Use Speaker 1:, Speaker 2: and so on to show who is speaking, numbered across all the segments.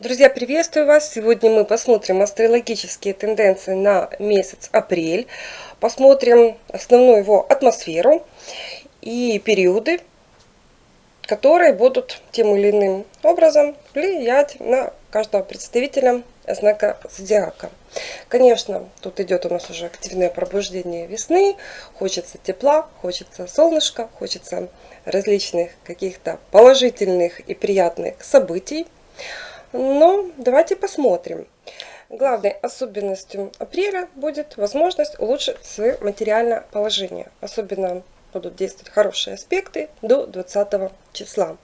Speaker 1: Друзья, приветствую вас! Сегодня мы посмотрим астрологические тенденции на месяц апрель. Посмотрим основную его атмосферу и периоды, которые будут тем или иным образом влиять на каждого представителя знака зодиака. Конечно, тут идет у нас уже активное пробуждение весны. Хочется тепла, хочется солнышка, хочется различных каких-то положительных и приятных событий. Но давайте посмотрим. Главной особенностью апреля будет возможность улучшить свое материальное положение. Особенно будут действовать хорошие аспекты до 20 числа.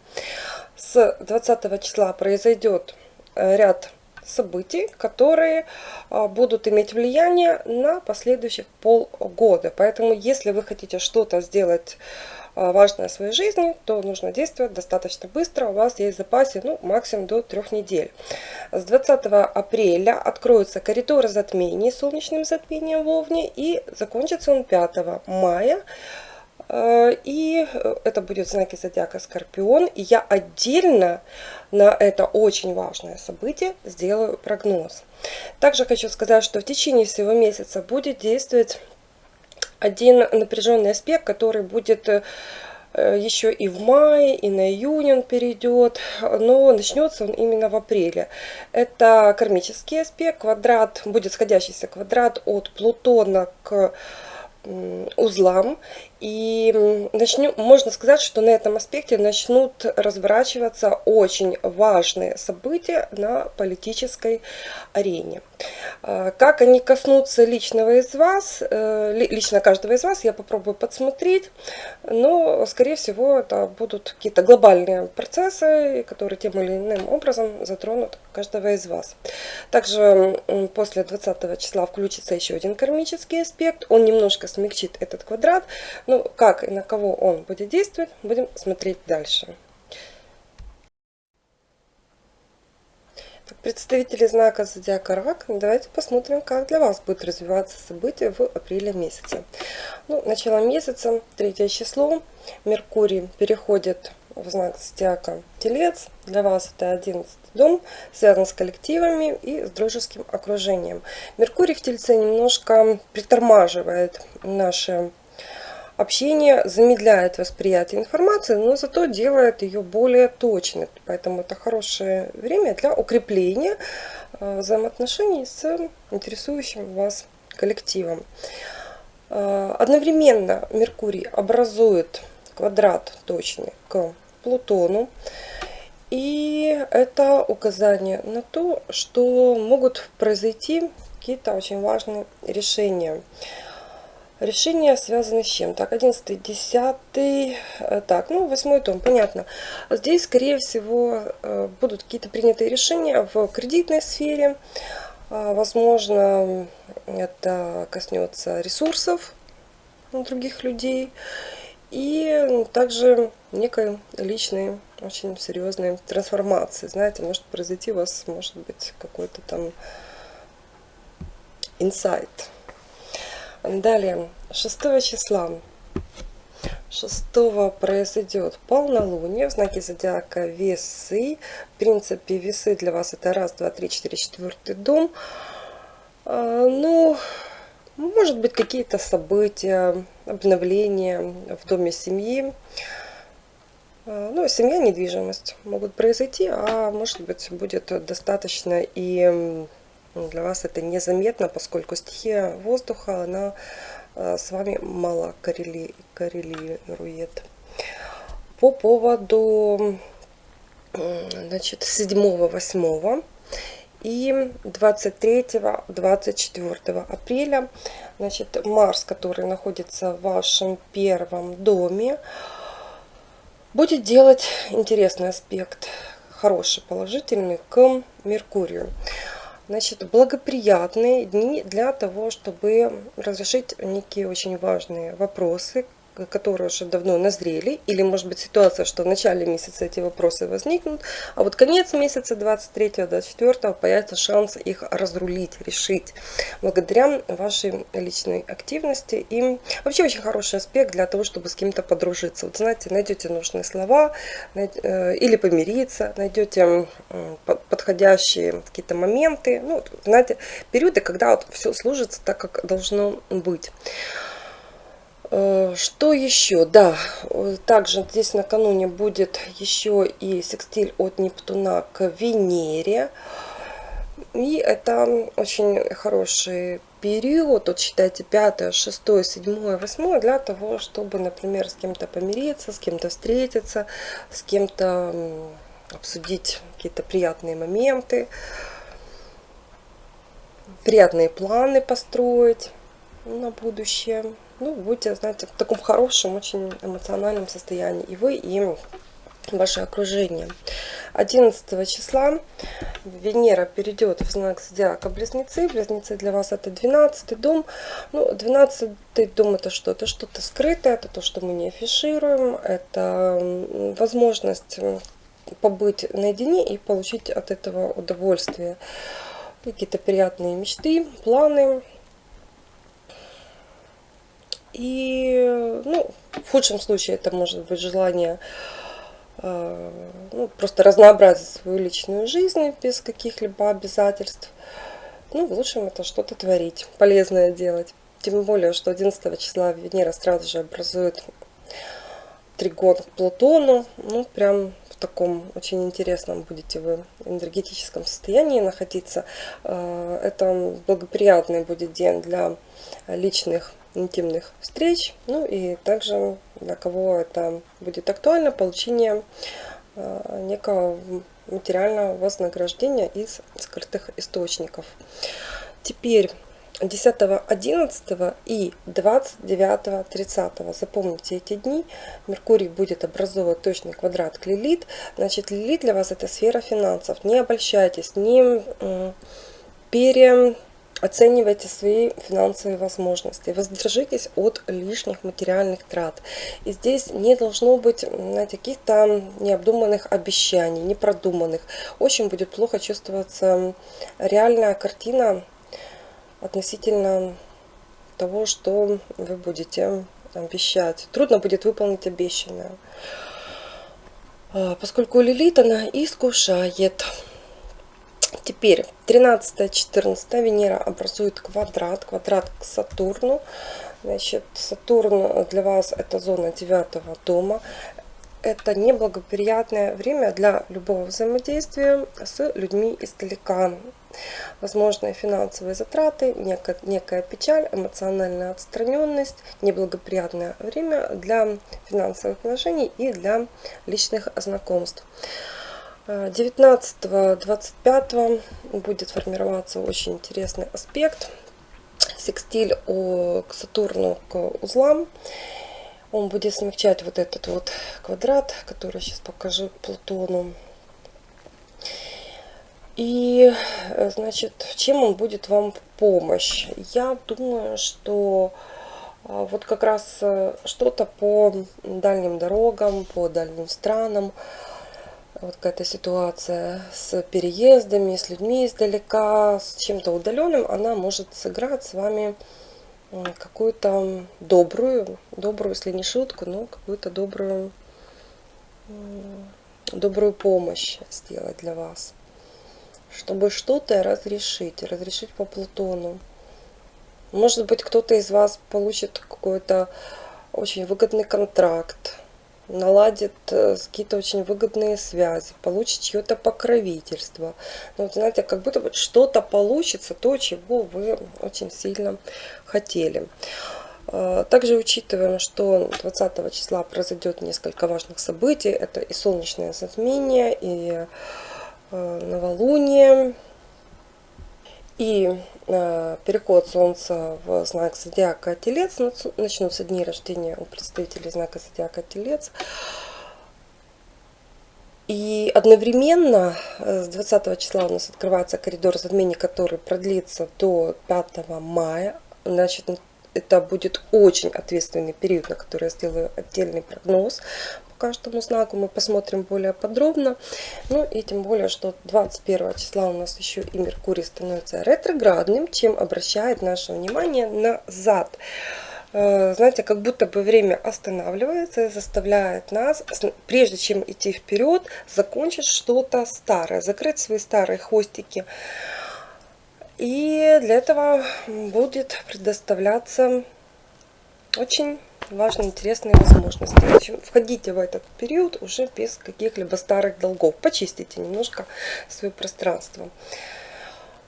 Speaker 1: С 20 числа произойдет э, ряд событий, которые а, будут иметь влияние на последующих полгода. Поэтому, если вы хотите что-то сделать важное в своей жизни, то нужно действовать достаточно быстро. У вас есть в запасе ну, максимум до трех недель. С 20 апреля откроются коридоры затмений солнечным затмением в Овне и закончится он 5 мая. А, и это будет знаки зодиака Скорпион. И я отдельно на это очень важное событие сделаю прогноз. Также хочу сказать, что в течение всего месяца будет действовать один напряженный аспект, который будет э, еще и в мае, и на июнь он перейдет, но начнется он именно в апреле. Это кармический аспект, квадрат, будет сходящийся квадрат от Плутона к узлам. И начнем, можно сказать, что на этом аспекте начнут разворачиваться очень важные события на политической арене. А, как они коснутся личного из вас, э, лично каждого из вас, я попробую подсмотреть, но, скорее всего, это будут какие-то глобальные процессы, которые тем или иным образом затронут каждого из вас. Также после 20 числа включится еще один кармический аспект, он немножко смягчит этот квадрат, ну, как и на кого он будет действовать, будем смотреть дальше. представители знака Зодиака Рак, давайте посмотрим, как для вас будет развиваться события в апреле месяце. Ну, начало месяца, третье число, Меркурий переходит в знак Зодиака Телец. Для вас это 11 дом, связан с коллективами и с дружеским окружением. Меркурий в Тельце немножко притормаживает наши Общение замедляет восприятие информации, но зато делает ее более точной. Поэтому это хорошее время для укрепления э, взаимоотношений с интересующим вас коллективом. Э, одновременно Меркурий образует квадрат точный к Плутону. И это указание на то, что могут произойти какие-то очень важные решения. Решения связаны с чем? Так, 11, 10, э, так, ну, 8 том, понятно. Здесь, скорее всего, э, будут какие-то принятые решения в кредитной сфере. А, возможно, это коснется ресурсов других людей. И также некой личной, очень серьезной трансформации. Знаете, может произойти у вас, может быть, какой-то там инсайт. Далее, 6 числа. 6 произойдет полнолуние в знаке зодиака весы. В принципе, весы для вас это раз, два, три, четыре, четвертый дом. А, ну, может быть, какие-то события, обновления в доме семьи. А, ну, семья, недвижимость могут произойти, а может быть, будет достаточно и для вас это незаметно, поскольку стихия воздуха, она э, с вами мало коррели, коррелирует. По поводу значит, 7-8 и 23-24 апреля значит, Марс, который находится в вашем первом доме, будет делать интересный аспект, хороший, положительный к Меркурию. Значит, благоприятные дни для того, чтобы разрешить некие очень важные вопросы, которые уже давно назрели, или может быть ситуация, что в начале месяца эти вопросы возникнут, а вот конец месяца 23-24 появится шанс их разрулить, решить, благодаря вашей личной активности. И вообще очень хороший аспект для того, чтобы с кем-то подружиться. Вот знаете, найдете нужные слова, э, или помириться, найдете подходящие какие-то моменты, ну, знаете, периоды, когда вот все служится так, как должно быть. Э, что еще? Да, также здесь накануне будет еще и секстиль от Нептуна к Венере. И это очень хороший период, вот считайте 5, 6, 7, 8, для того, чтобы, например, с кем-то помириться, с кем-то встретиться, с кем-то обсудить какие-то приятные моменты, приятные планы построить на будущее ну, будете, знаете, в таком хорошем, очень эмоциональном состоянии. И вы, и ваше окружение. 11 числа Венера перейдет в знак зодиака Близнецы. Близнецы для вас это 12 дом. Ну, 12 дом это что? Это что-то скрытое, это то, что мы не афишируем. Это возможность побыть наедине и получить от этого удовольствие. Какие-то приятные мечты, планы, и, ну, в худшем случае это может быть желание э, ну, просто разнообразить свою личную жизнь без каких-либо обязательств. Ну, в лучшем это что-то творить, полезное делать. Тем более, что 11 числа Венера сразу же образует тригон к Плутону. Ну, прям в таком очень интересном будете вы энергетическом состоянии находиться. Э, это благоприятный будет день для личных интимных встреч. Ну и также для кого это будет актуально, получение э, некого материального вознаграждения из скрытых источников. Теперь 10, 11 и 29, 30. Запомните эти дни. Меркурий будет образовывать точный квадрат к Лилит. Значит, Лилит для вас это сфера финансов. Не обольщайтесь, не пере Оценивайте свои финансовые возможности. Воздержитесь от лишних материальных трат. И здесь не должно быть каких-то необдуманных обещаний, непродуманных. Очень будет плохо чувствоваться реальная картина относительно того, что вы будете обещать. Трудно будет выполнить обещанное. А, поскольку Лилит, она искушает. Теперь 13-14 Венера образует квадрат, квадрат к Сатурну. Значит, Сатурн для вас это зона девятого дома. Это неблагоприятное время для любого взаимодействия с людьми издалека. Возможные финансовые затраты, некая, некая печаль, эмоциональная отстраненность, неблагоприятное время для финансовых вложений и для личных знакомств. 19-25 будет формироваться очень интересный аспект. Секстиль к Сатурну, к узлам. Он будет смягчать вот этот вот квадрат, который сейчас покажу Плутону. И, значит, чем он будет вам помощь? Я думаю, что а, вот как раз э, что-то по дальним дорогам, по дальним странам, вот какая-то ситуация с переездами, с людьми издалека, с чем-то удаленным, она может сыграть с вами какую-то добрую, добрую, если не шутку, но какую-то добрую, добрую помощь сделать для вас. Чтобы что-то разрешить, разрешить по Плутону. Может быть, кто-то из вас получит какой-то очень выгодный контракт, наладит э, какие-то очень выгодные связи, получит чье-то покровительство. Ну, вот, знаете, как будто бы что-то получится, то, чего вы очень сильно хотели. А, также учитываем, что 20 числа произойдет несколько важных событий. Это и солнечное затмение, и э, новолуние, и э, переход Солнца в знак Зодиака Телец, начнутся дни рождения у представителей знака Зодиака Телец. И одновременно э, с 20 числа у нас открывается коридор затмений, который продлится до 5 мая. Значит, это будет очень ответственный период, на который я сделаю отдельный прогноз по каждому знаку. Мы посмотрим более подробно. Ну и тем более, что 21 числа у нас еще и Меркурий становится ретроградным, чем обращает наше внимание назад. Э, знаете, как будто бы время останавливается и заставляет нас, прежде чем идти вперед, закончить что-то старое, закрыть свои старые хвостики. И для этого будет предоставляться очень важные, интересные возможности. В общем, входите в этот период уже без каких-либо старых долгов. Почистите немножко свое пространство.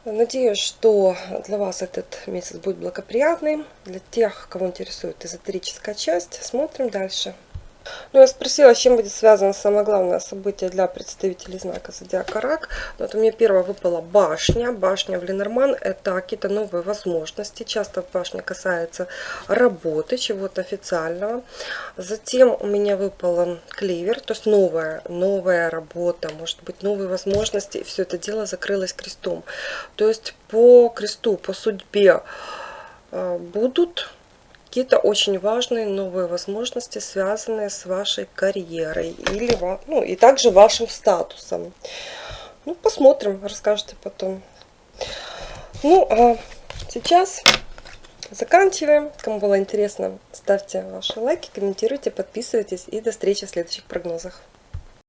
Speaker 1: Надеюсь, что для вас этот месяц будет благоприятный. Для тех, кого интересует эзотерическая часть, смотрим дальше. Ну, я спросила, с чем будет связано самое главное событие для представителей знака Зодиака Рак. Вот у меня первое выпала башня. Башня в Ленорман – это какие-то новые возможности. Часто башня касается работы, чего-то официального. Затем у меня выпала клевер, то есть новая, новая работа, может быть, новые возможности. И все это дело закрылось крестом. То есть по кресту, по судьбе э, будут какие-то очень важные новые возможности, связанные с вашей карьерой или ну, и также вашим статусом. Ну, посмотрим, расскажете потом. Ну, а сейчас заканчиваем. Кому было интересно, ставьте ваши лайки, комментируйте, подписывайтесь и до встречи в следующих прогнозах.